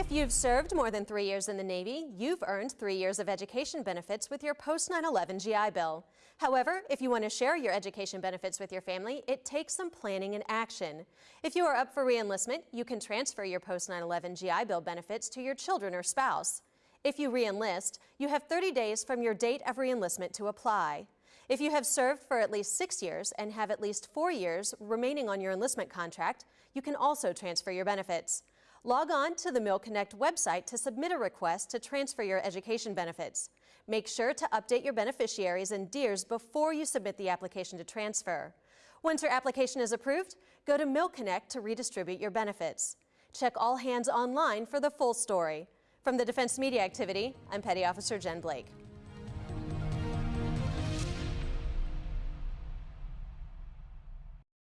If you've served more than three years in the Navy, you've earned three years of education benefits with your post 9 11 GI Bill. However, if you want to share your education benefits with your family, it takes some planning and action. If you are up for reenlistment, you can transfer your post 9 11 GI Bill benefits to your children or spouse. If you reenlist, you have 30 days from your date of reenlistment to apply. If you have served for at least six years and have at least four years remaining on your enlistment contract, you can also transfer your benefits. Log on to the MilConnect website to submit a request to transfer your education benefits. Make sure to update your beneficiaries and DEERS before you submit the application to transfer. Once your application is approved, go to MilConnect to redistribute your benefits. Check all hands online for the full story. From the Defense Media Activity, I'm Petty Officer Jen Blake.